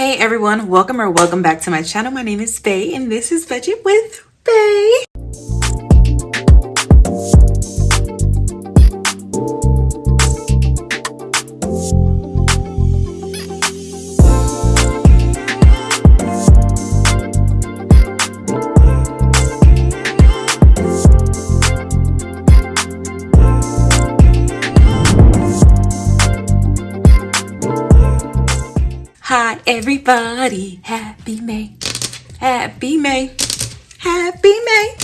Hey everyone, welcome or welcome back to my channel. My name is Faye and this is Budget with Faye. Everybody, happy May, happy May, happy May.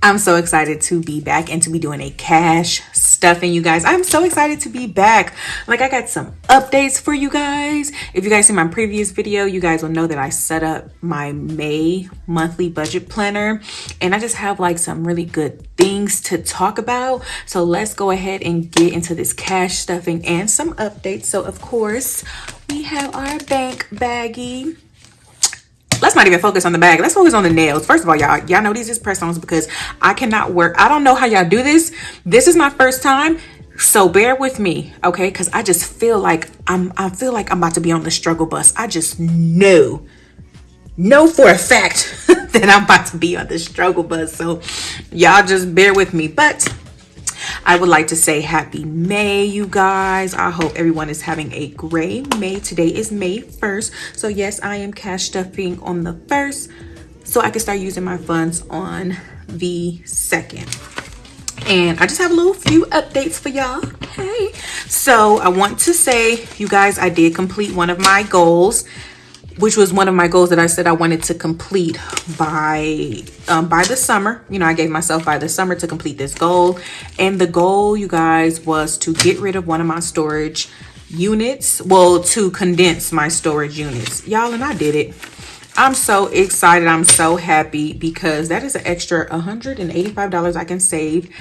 I'm so excited to be back and to be doing a cash stuffing you guys. I'm so excited to be back. Like I got some updates for you guys. If you guys see my previous video, you guys will know that I set up my May monthly budget planner and I just have like some really good things to talk about. So let's go ahead and get into this cash stuffing and some updates. So of course, we have our bank baggie let's not even focus on the bag. Let's focus on the nails. First of all y'all y'all know these is press-ons because i cannot work i don't know how y'all do this. This is my first time so bear with me okay? Because i just feel like i'm i feel like i'm about to be on the struggle bus. I just know know for a fact that i'm about to be on the struggle bus. So y'all just bear with me. But I would like to say happy May, you guys. I hope everyone is having a great May. Today is May 1st. So yes, I am cash stuffing on the 1st so I can start using my funds on the 2nd and I just have a little few updates for y'all. Hey, so I want to say, you guys, I did complete one of my goals which was one of my goals that I said I wanted to complete by um, by the summer. You know, I gave myself by the summer to complete this goal. And the goal, you guys, was to get rid of one of my storage units. Well, to condense my storage units. Y'all, and I did it. I'm so excited. I'm so happy because that is an extra $185 I can save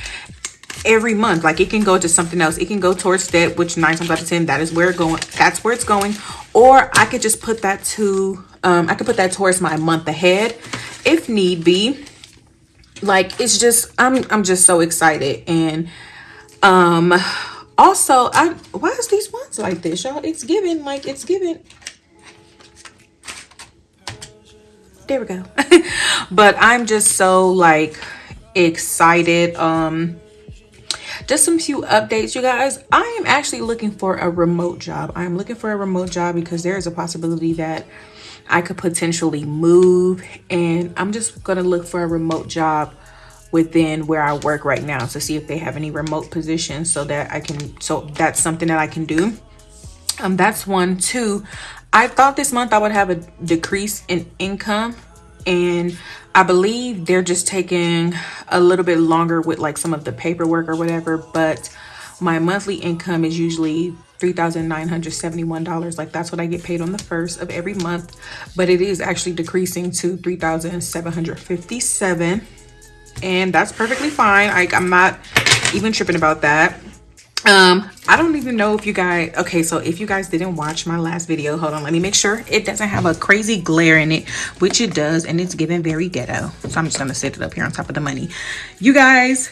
every month. Like it can go to something else. It can go towards debt which nine times out of ten that is where going that's where it's going. Or i could just put that to um i could put that towards my month ahead if need be. Like it's just i'm i'm just so excited. And um also i why is these ones like this y'all? It's giving like it's giving. There we go. But i'm just so like excited. Um just some few updates you guys. I am actually looking for a remote job. I'm looking for a remote job because there is a possibility that i could potentially move and i'm just gonna look for a remote job within where i work right now to see if they have any remote positions so that i can so that's something that i can do. Um that's one. Two i thought this month i would have a decrease in income and I believe they're just taking a little bit longer with like some of the paperwork or whatever, but my monthly income is usually $3,971. Like that's what I get paid on the first of every month, but it is actually decreasing to 3,757 and that's perfectly fine. Like I'm not even tripping about that um i don't even know if you guys okay so if you guys didn't watch my last video hold on let me make sure it doesn't have a crazy glare in it which it does and it's giving very ghetto. So i'm just gonna set it up here on top of the money. You guys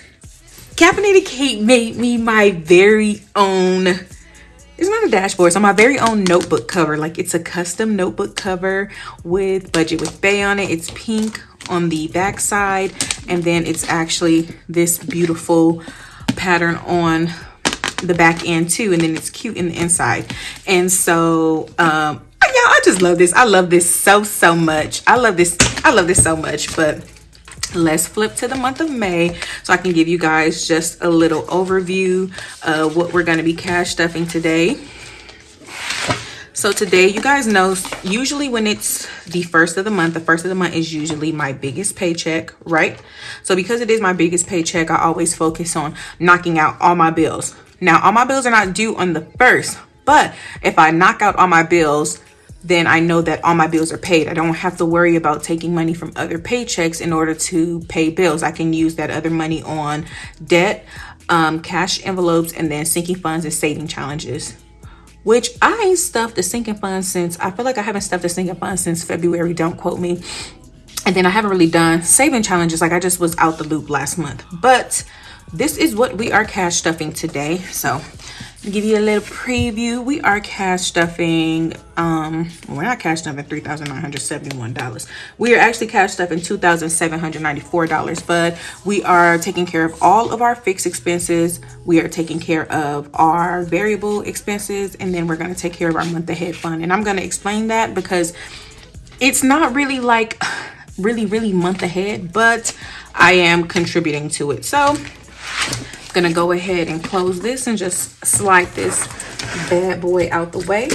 caffeinated kate made me my very own it's not a dashboard so my very own notebook cover. Like it's a custom notebook cover with budget with Faye on it. It's pink on the back side and then it's actually this beautiful pattern on the back end too and then it's cute in the inside. And so um yeah i just love this. I love this so so much. I love this i love this so much. But let's flip to the month of may so i can give you guys just a little overview of what we're going to be cash stuffing today. So today you guys know usually when it's the first of the month the first of the month is usually my biggest paycheck right? So because it is my biggest paycheck i always focus on knocking out all my bills now, all my bills are not due on the first, but if I knock out all my bills, then I know that all my bills are paid. I don't have to worry about taking money from other paychecks in order to pay bills. I can use that other money on debt, um, cash envelopes, and then sinking funds and saving challenges. Which I ain't stuffed the sinking funds since, I feel like I haven't stuffed the sinking funds since February, don't quote me. And then I haven't really done saving challenges, like I just was out the loop last month. But this is what we are cash stuffing today. So give you a little preview we are cash stuffing um we're not cash stuffing three thousand nine hundred seventy one dollars. We are actually cash stuffing two thousand seven hundred ninety four dollars but we are taking care of all of our fixed expenses. We are taking care of our variable expenses and then we're going to take care of our month ahead fund. And i'm going to explain that because it's not really like really really month ahead but i am contributing to it. So gonna go ahead and close this and just slide this bad boy out the way.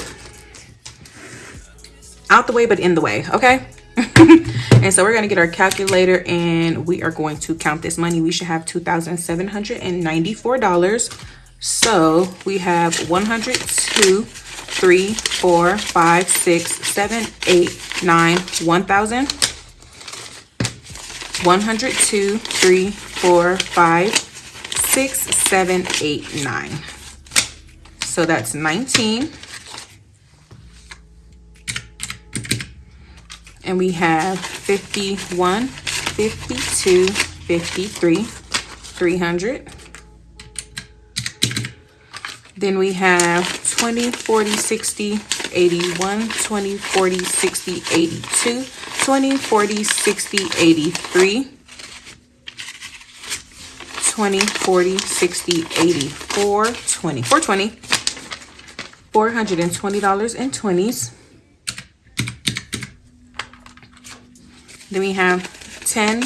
Out the way but in the way okay? And so we're going to get our calculator and we are going to count this money. We should have two thousand seven hundred and ninety four dollars. So we have 102 3 4 5 6 7 8 9 1000 102 3 4 5 six, seven, eight, nine. So that's 19. And we have 51, 52, 53, 300. Then we have 20, 40, 60, 81, 20, 40, 60, 82, 20, 40, 60, 83, 20, 40, 60, 80, 420, 420, $420 in 20s. Then we have 10,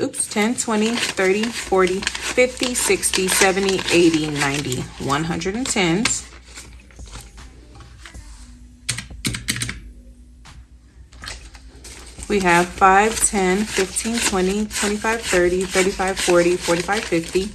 oops, 10, 20, 30, 40, 50, 60, 70, 80, 90, 110s. We have 5, 10, 15, 20, 25, 30, 35, 40, 45, 50.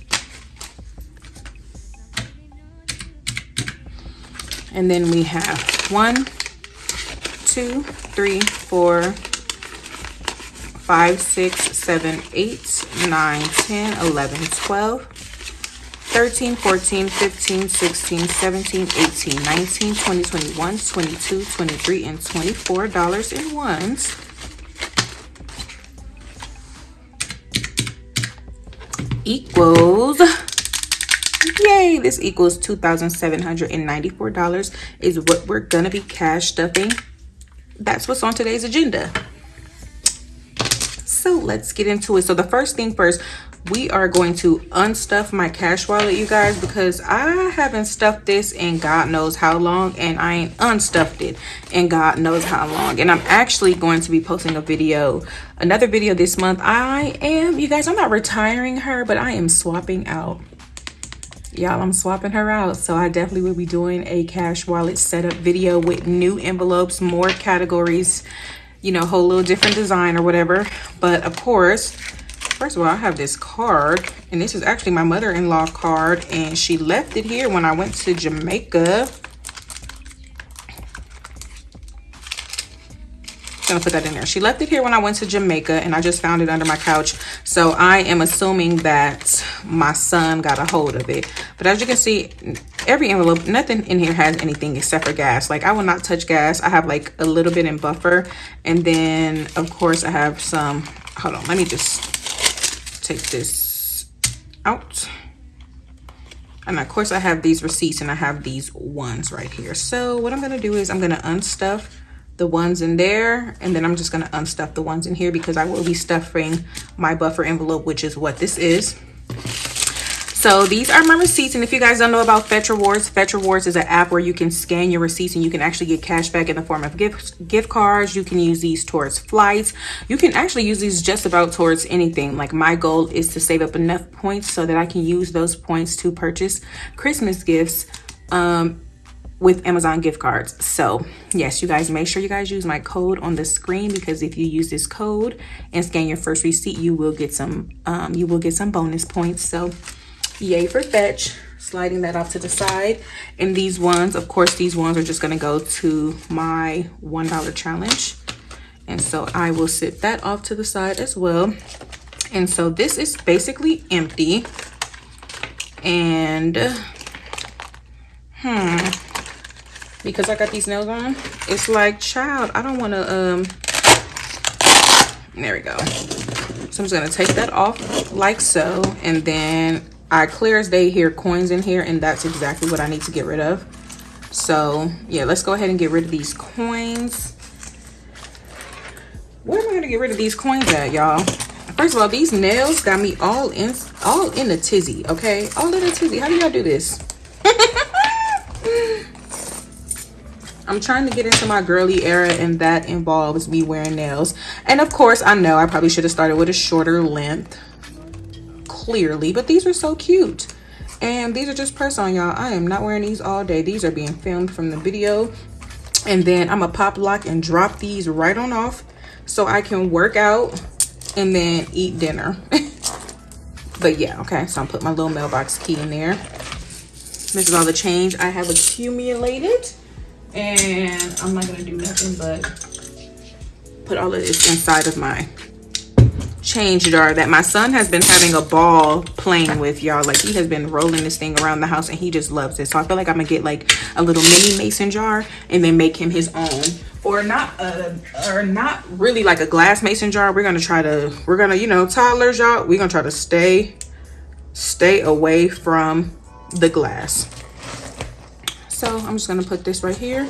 And then we have 1, 2, 3, 4, 5, 6, 7, 8, 9, 10, 11, 12, 13, 14, 15, 16, 17, 18, 19, 20, 21, 22, 23, and $24 in ones. Equals yay this equals $2,794 is what we're gonna be cash stuffing that's what's on today's agenda. So let's get into it. So the first thing first we are going to unstuff my cash wallet you guys because i haven't stuffed this in god knows how long and i ain't unstuffed it in god knows how long. And i'm actually going to be posting a video another video this month. I am you guys i'm not retiring her but i am swapping out. Y'all i'm swapping her out. So i definitely will be doing a cash wallet setup video with new envelopes more categories you know whole little different design or whatever. But of course First of all, I have this card, and this is actually my mother-in-law card, and she left it here when I went to Jamaica. gonna put that in there. She left it here when i went to jamaica and i just found it under my couch. So i am assuming that my son got a hold of it. But as you can see every envelope nothing in here has anything except for gas. Like i will not touch gas. I have like a little bit in buffer and then of course i have some hold on let me just take this out. And of course I have these receipts and I have these ones right here. So what I'm gonna do is I'm gonna unstuff the ones in there and then I'm just gonna unstuff the ones in here because I will be stuffing my buffer envelope, which is what this is. So these are my receipts. And if you guys don't know about Fetch Rewards, Fetch Rewards is an app where you can scan your receipts and you can actually get cash back in the form of gift, gift cards. You can use these towards flights. You can actually use these just about towards anything. Like my goal is to save up enough points so that I can use those points to purchase Christmas gifts um, with Amazon gift cards. So yes, you guys make sure you guys use my code on the screen because if you use this code and scan your first receipt, you will get some um, you will get some bonus points. So yay for fetch sliding that off to the side. And these ones of course these ones are just going to go to my one dollar challenge. And so i will sit that off to the side as well. And so this is basically empty. And hmm because i got these nails on it's like child i don't want to um there we go. So i'm just going to take that off like so and then I clear as day hear coins in here and that's exactly what I need to get rid of. So yeah, let's go ahead and get rid of these coins. Where am I gonna get rid of these coins at, y'all? First of all, these nails got me all in all in the tizzy, okay? All in the tizzy. How do y'all do this? I'm trying to get into my girly era and that involves me wearing nails. And of course, I know I probably should have started with a shorter length, clearly, but these are so cute. And these are just press on, y'all. I am not wearing these all day. These are being filmed from the video. And then I'm going to pop lock and drop these right on off so I can work out and then eat dinner. but yeah, okay. So I'm put my little mailbox key in there. This is all the change I have accumulated and I'm not gonna do nothing but put all of this inside of my change jar that my son has been having a ball playing with y'all. Like he has been rolling this thing around the house and he just loves it. So i feel like i'm gonna get like a little mini mason jar and then make him his own. Or not uh or not really like a glass mason jar. We're gonna try to we're gonna you know toddlers y'all we're gonna try to stay stay away from the glass. So I'm just gonna put this right here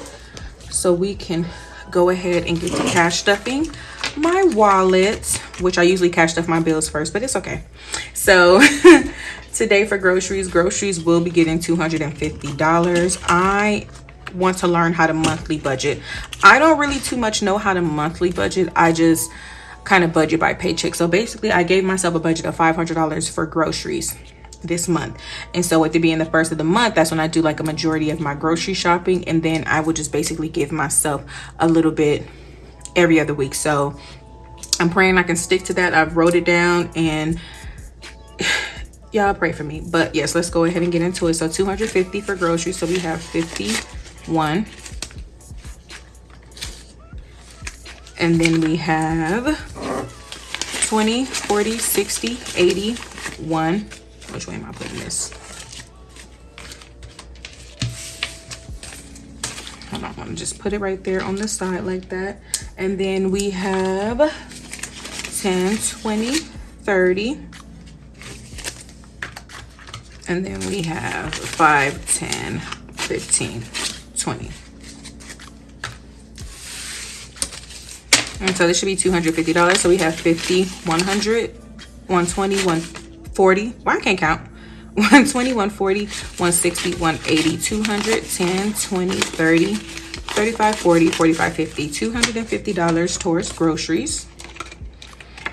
so we can go ahead and get the cash stuffing my wallet, which I usually cash stuff my bills first, but it's okay. So today for groceries, groceries will be getting $250. I want to learn how to monthly budget. I don't really too much know how to monthly budget. I just kind of budget by paycheck. So basically I gave myself a budget of $500 for groceries this month and so at the being the first of the month that's when i do like a majority of my grocery shopping and then i would just basically give myself a little bit every other week. So i'm praying i can stick to that. I've wrote it down and y'all pray for me. But yes let's go ahead and get into it. So 250 for groceries. So we have 51 and then we have 20 40 60 80 1 which way am I putting this? I'm just put it right there on the side like that. And then we have 10, 20, 30. And then we have 5, 10, 15, 20. And so this should be $250. So we have 50, 100, 120, 1 40 well i can't count 120 140 160 180 200 10 20 30 35 40 45 50 250 dollars towards groceries.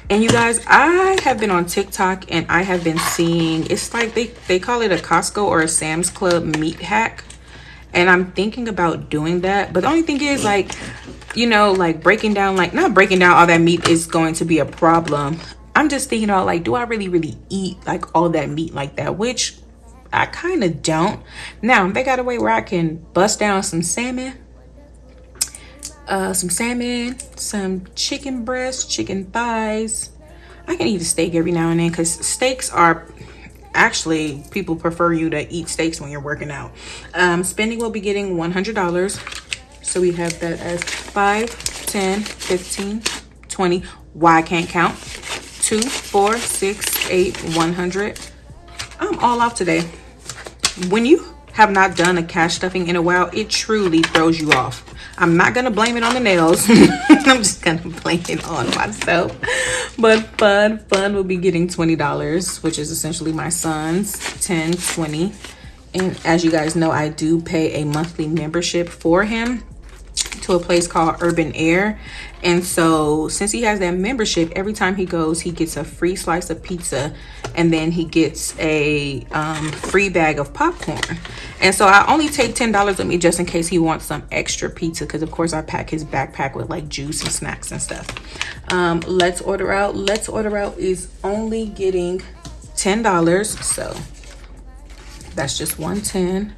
And you guys i have been on tiktok and i have been seeing it's like they they call it a costco or a sam's club meat hack. And i'm thinking about doing that but the only thing is like you know like breaking down like not breaking down all that meat is going to be a problem I'm just thinking about like, do I really, really eat like all that meat like that? Which I kind of don't. Now, they got a way where I can bust down some salmon, uh, some salmon, some chicken breast, chicken thighs. I can eat a steak every now and then because steaks are actually people prefer you to eat steaks when you're working out. Um, spending will be getting $100. So we have that as 5, 10, 15, 20. Why I can't count two, four, six, eight, 100. I'm all off today. When you have not done a cash stuffing in a while, it truly throws you off. I'm not going to blame it on the nails. I'm just going to blame it on myself. But fun, fun will be getting $20, which is essentially my son's 10, 20. And as you guys know, I do pay a monthly membership for him to a place called Urban Air. And so since he has that membership, every time he goes, he gets a free slice of pizza and then he gets a um, free bag of popcorn. And so I only take $10 with me just in case he wants some extra pizza because of course I pack his backpack with like juice and snacks and stuff. Um, let's order out. Let's order out is only getting $10. So that's just 110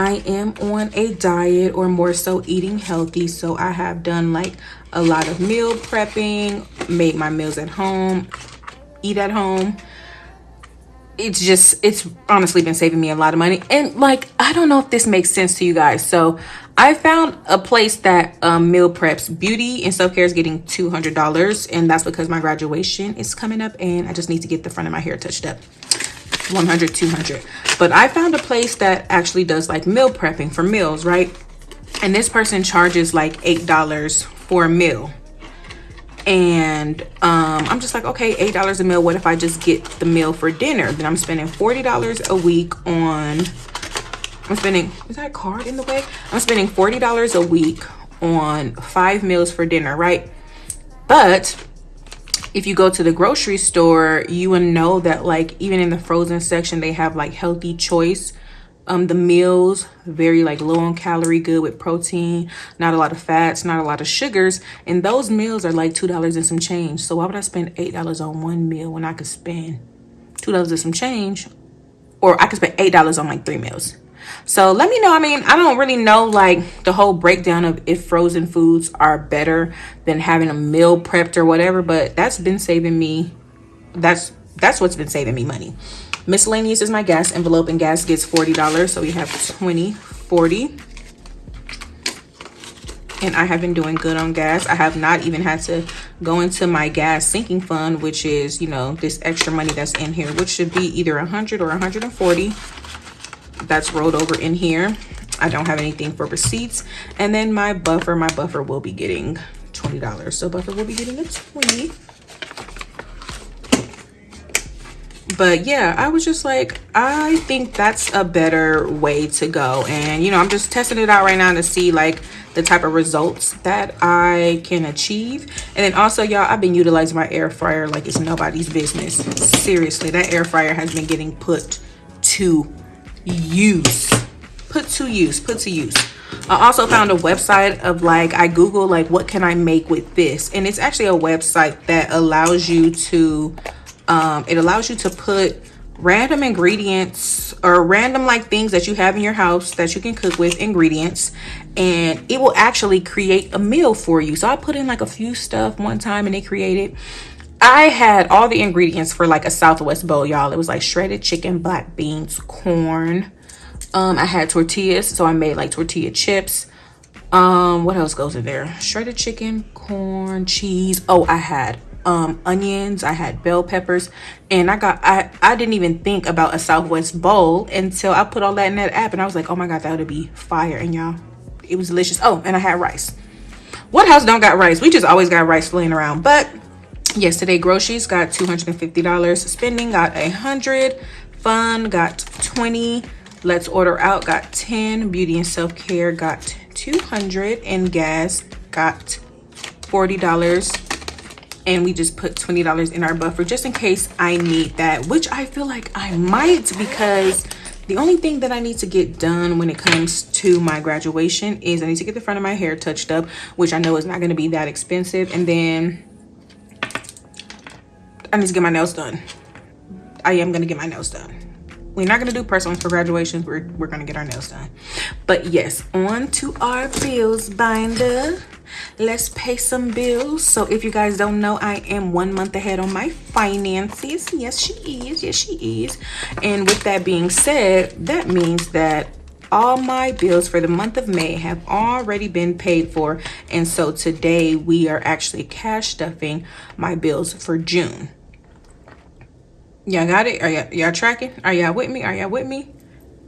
I am on a diet or more so eating healthy. So I have done like a lot of meal prepping, made my meals at home, eat at home. It's just, it's honestly been saving me a lot of money. And like, I don't know if this makes sense to you guys. So I found a place that um, meal preps beauty and self-care is getting $200. And that's because my graduation is coming up and I just need to get the front of my hair touched up. 100 200 but i found a place that actually does like meal prepping for meals right? And this person charges like eight dollars for a meal. And um, i'm just like okay eight dollars a meal. What if i just get the meal for dinner? Then i'm spending 40 dollars a week on i'm spending is that card in the way? I'm spending 40 dollars a week on five meals for dinner right? But if you go to the grocery store you will know that like even in the frozen section they have like healthy choice. Um the meals very like low on calorie good with protein not a lot of fats not a lot of sugars. And those meals are like two dollars and some change. So why would i spend eight dollars on one meal when i could spend two dollars and some change? Or i could spend eight dollars on like three meals so let me know i mean i don't really know like the whole breakdown of if frozen foods are better than having a meal prepped or whatever but that's been saving me that's that's what's been saving me money miscellaneous is my gas envelope and gas gets $40 so we have 20 40 and I have been doing good on gas. I have not even had to go into my gas sinking fund, which is, you know, this extra money that's in here, which should be either 100 or 140. That's rolled over in here. I don't have anything for receipts. And then my buffer, my buffer will be getting $20. So buffer will be getting a 20 but yeah i was just like i think that's a better way to go and you know i'm just testing it out right now to see like the type of results that i can achieve and then also y'all i've been utilizing my air fryer like it's nobody's business seriously that air fryer has been getting put to use. Put to use put to use. I also found a website of like I Google like what can I make with this? And it's actually a website that allows you to um, it allows you to put random ingredients or random like things that you have in your house that you can cook with ingredients and it will actually create a meal for you. So i put in like a few stuff one time and it created i had all the ingredients for like a southwest bowl y'all. It was like shredded chicken black beans corn. Um i had tortillas so i made like tortilla chips. Um what else goes in there? Shredded chicken corn cheese. Oh i had um onions. I had bell peppers. And i got i i didn't even think about a southwest bowl until i put all that in that app and i was like oh my god that would be fire and y'all it was delicious. Oh and i had rice. What house don't got rice? We just always got rice laying around but yesterday groceries got 250 dollars. Spending got a hundred. Fun got 20 let's order out got 10 beauty and self-care got 200 and gas got 40 dollars. And we just put $20 in our buffer just in case I need that, which I feel like I might because the only thing that I need to get done when it comes to my graduation is I need to get the front of my hair touched up, which I know is not going to be that expensive. And then I need to get my nails done. I am to get my nails done. We're not to do personal for graduations. We're, we're to get our nails done. But yes, on to our bills binder let's pay some bills so if you guys don't know i am one month ahead on my finances yes she is yes she is and with that being said that means that all my bills for the month of May have already been paid for and so today we are actually cash stuffing my bills for June. Y'all got it? Are y'all tracking? Are y'all with me? Are y'all with me?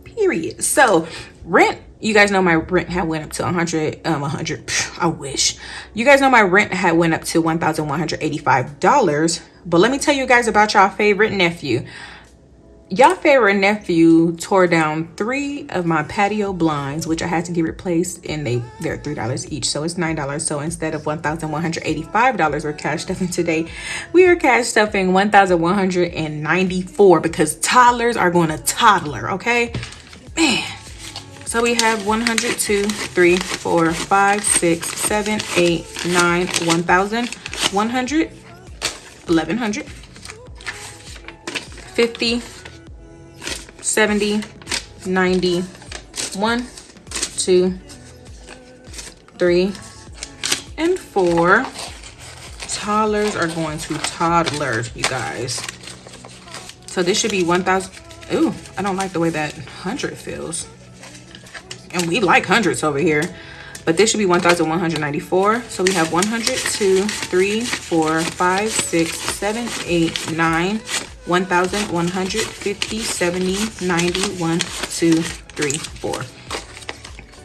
Period. So rent you guys know my rent had went up to 100 um 100 i wish you guys know my rent had went up to 1185 dollars but let me tell you guys about y'all favorite nephew y'all favorite nephew tore down three of my patio blinds which i had to get replaced and they they're three dollars each so it's nine dollars. So instead of 1185 dollars we're cash stuffing today. We are cash stuffing 1194 because toddlers are going to toddler okay? Man. So we have 100, 2, 3, 4, 5, 6, 7, 8, 9, 1,000, 100, 1,100, 50, 70, 90, 1, 2, 3, and 4. Toddlers are going to toddlers, you guys. So this should be 1,000. Ooh, I don't like the way that 100 feels and we like hundreds over here but this should be 1194 so we have 100 2 3 4 5 6 7 8 9 1,150, 70, 90, 1, 2, 3, 4.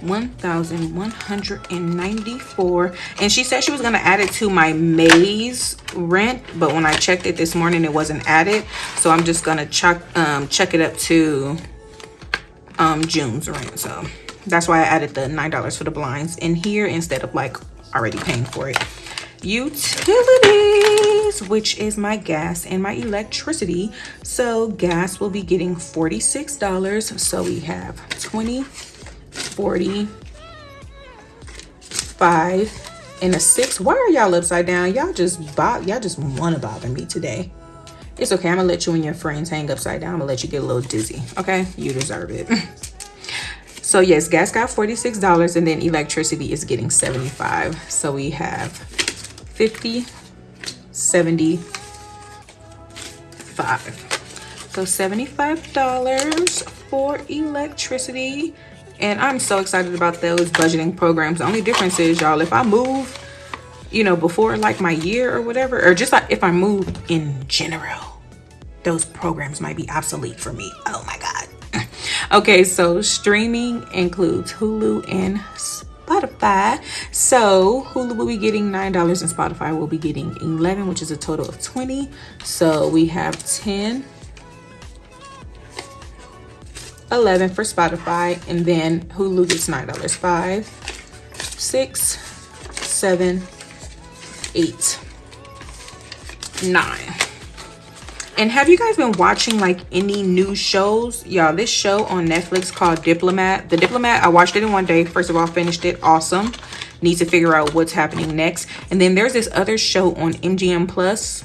1194 and she said she was going to add it to my May's rent but when I checked it this morning it wasn't added. So I'm just going to check um check it up to um June's rent. So that's why I added the nine dollars for the blinds in here instead of like already paying for it utilities which is my gas and my electricity. So gas will be getting 46 dollars. So we have 20 40 5 and a 6 why are y'all upside down? Y'all just bob y'all just want to bother me today. It's okay i'm gonna let you and your friends hang upside down. I'm gonna let you get a little dizzy okay? You deserve it. So yes gas got 46 dollars and then electricity is getting 75 so we have 50 75 so 75 dollars for electricity. And i'm so excited about those budgeting programs. The only difference is y'all if i move you know before like my year or whatever or just like if i move in general those programs might be obsolete for me. Oh my god. Okay so streaming includes hulu and spotify so hulu will be getting nine dollars and spotify will be getting 11 which is a total of 20 so we have 10 11 for Spotify, and then Hulu gets $9. Five, six, seven, eight, nine. And have you guys been watching like any new shows? Y'all, this show on Netflix called Diplomat. The Diplomat, I watched it in one day. First of all, finished it. Awesome. Need to figure out what's happening next. And then there's this other show on MGM Plus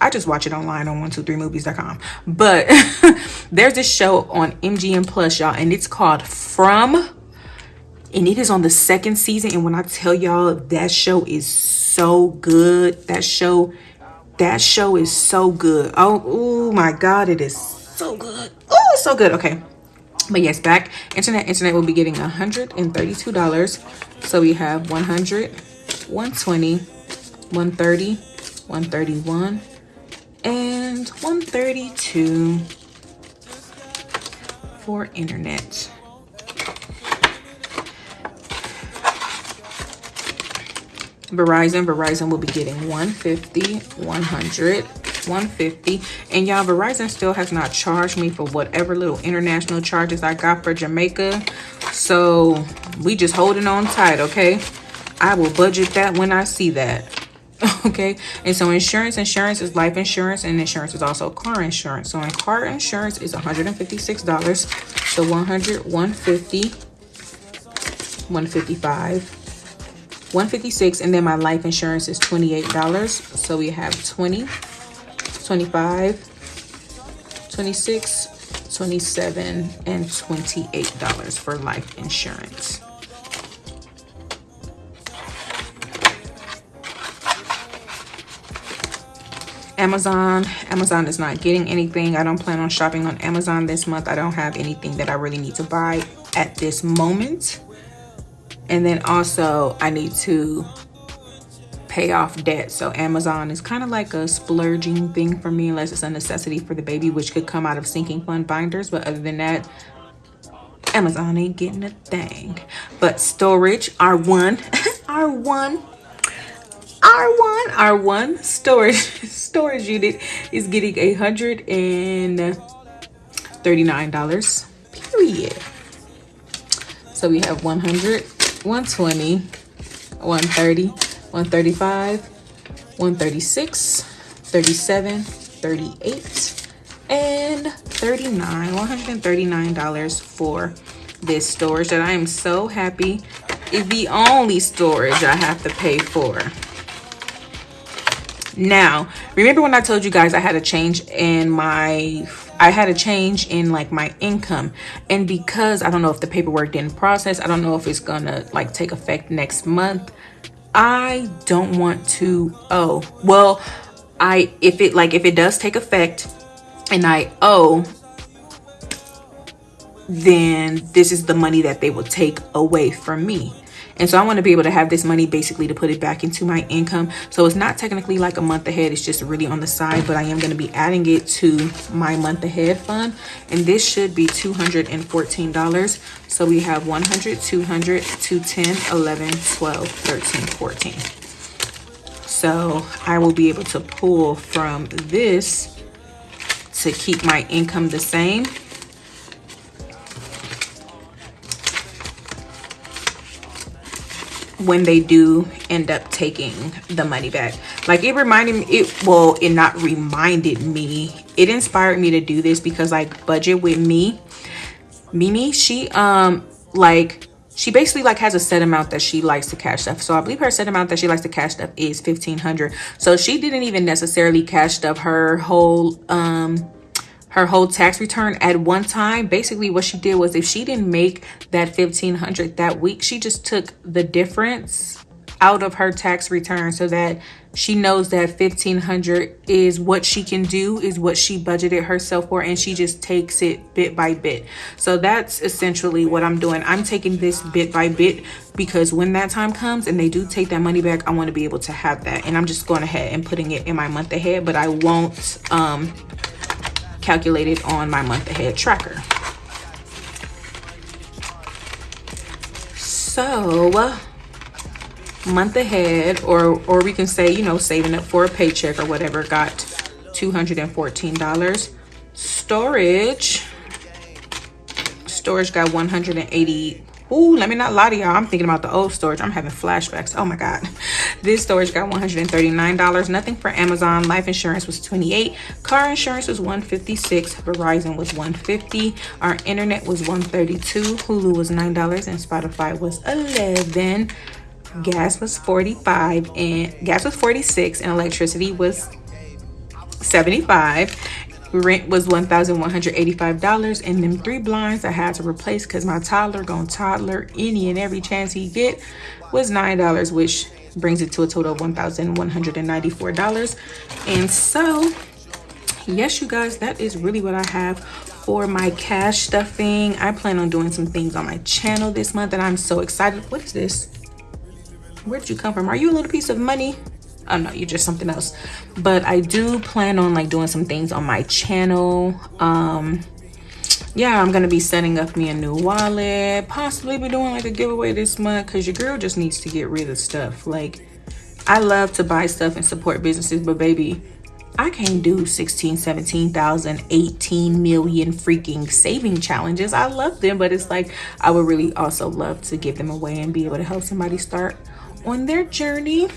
I just watch it online on 123movies.com. But there's this show on MGM Plus, y'all, and it's called From. And it is on the second season. And when I tell y'all that show is so good, that show, that show is so good. Oh, oh my God, it is so good. Oh, so good. Okay. But yes, back internet, internet will be getting $132. So we have 100, 120, 130, 131, and 132 for internet. Verizon, Verizon will be getting 150, 100, 150. And y'all, Verizon still has not charged me for whatever little international charges I got for Jamaica. So we just holding on tight, okay? I will budget that when I see that. okay and so insurance insurance is life insurance and insurance is also car insurance so in car insurance is 156 dollars so 100 150 155 156 and then my life insurance is 28 dollars so we have 20 25 26 27 and 28 dollars for life insurance Amazon. Amazon is not getting anything. I don't plan on shopping on Amazon this month. I don't have anything that I really need to buy at this moment. And then also I need to pay off debt. So Amazon is kind of like a splurging thing for me unless it's a necessity for the baby, which could come out of sinking fund binders. But other than that, Amazon ain't getting a thing. But storage, R1, R1 R1, R1 storage storage unit is getting a hundred and thirty-nine dollars. Period. So we have 100, 120, 130, 135, 136, 37, 38, and 39. $139 for this storage that I am so happy is the only storage I have to pay for. Now, remember when I told you guys I had a change in my I had a change in like my income and because I don't know if the paperwork didn't process, I don't know if it's gonna like take effect next month. I don't want to owe. Well, I if it like if it does take effect and I owe then this is the money that they will take away from me and so i want to be able to have this money basically to put it back into my income. So it's not technically like a month ahead it's just really on the side but i am going to be adding it to my month ahead fund. And this should be 214 dollars. So we have 100 200 210 11 12 13 14 so i will be able to pull from this to keep my income the same when they do end up taking the money back. Like it reminded me it well it not reminded me. It inspired me to do this because like budget with me mimi she um like she basically like has a set amount that she likes to cash stuff. So i believe her set amount that she likes to cash stuff is 1500 so she didn't even necessarily cash stuff her whole um her whole tax return at one time. Basically what she did was if she didn't make that 1500 that week she just took the difference out of her tax return so that she knows that 1500 is what she can do is what she budgeted herself for and she just takes it bit by bit. So that's essentially what i'm doing. I'm taking this bit by bit because when that time comes and they do take that money back i want to be able to have that. And i'm just going ahead and putting it in my month ahead but i won't um calculated on my month ahead tracker. So month ahead or or we can say you know saving up for a paycheck or whatever got $214 storage storage got 180 Ooh, let me not lie to y'all. I'm thinking about the old storage. I'm having flashbacks. Oh my God. This storage got $139. Nothing for Amazon. Life insurance was 28. Car insurance was 156. Verizon was 150. Our internet was 132. Hulu was $9 and Spotify was 11. Gas was 45 and gas was 46 and electricity was 75 rent was $1,185 and them three blinds I had to replace because my toddler gonna toddler any and every chance he get was $9 which brings it to a total of $1,194 and so yes you guys that is really what I have for my cash stuffing. I plan on doing some things on my channel this month and I'm so excited. What is this? Where did you come from? Are you a little piece of money? Oh no you're just something else. But i do plan on like doing some things on my channel. Um yeah i'm gonna be setting up me a new wallet. Possibly be doing like a giveaway this month because your girl just needs to get rid of stuff. Like i love to buy stuff and support businesses but baby I can't do 16, 17,000, 18 million freaking saving challenges. I love them, but it's like I would really also love to give them away and be able to help somebody start on their journey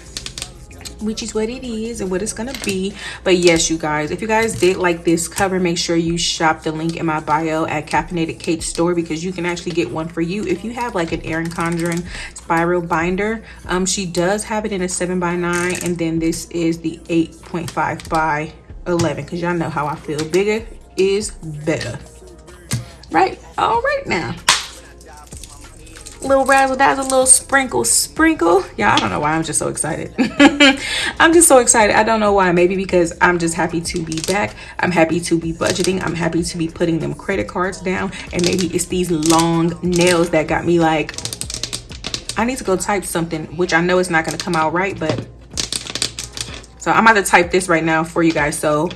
which is what it is and what it's gonna be. But yes you guys if you guys did like this cover make sure you shop the link in my bio at caffeinated kate store because you can actually get one for you. If you have like an erin condren spiral binder um she does have it in a 7 by 9 and then this is the 8.5 by 11 because y'all know how i feel. Bigger is better. Right? All right now little razzle dazzle little sprinkle sprinkle. Yeah i don't know why i'm just so excited. I'm just so excited. I don't know why. Maybe because i'm just happy to be back. I'm happy to be budgeting. I'm happy to be putting them credit cards down. And maybe it's these long nails that got me like i need to go type something which i know it's not going to come out right but so i'm about to type this right now for you guys. So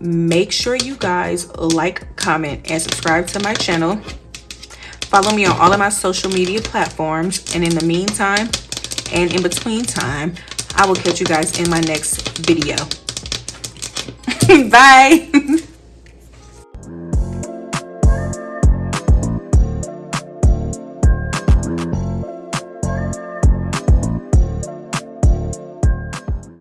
make sure you guys like comment and subscribe to my channel Follow me on all of my social media platforms. And in the meantime, and in between time, I will catch you guys in my next video. Bye.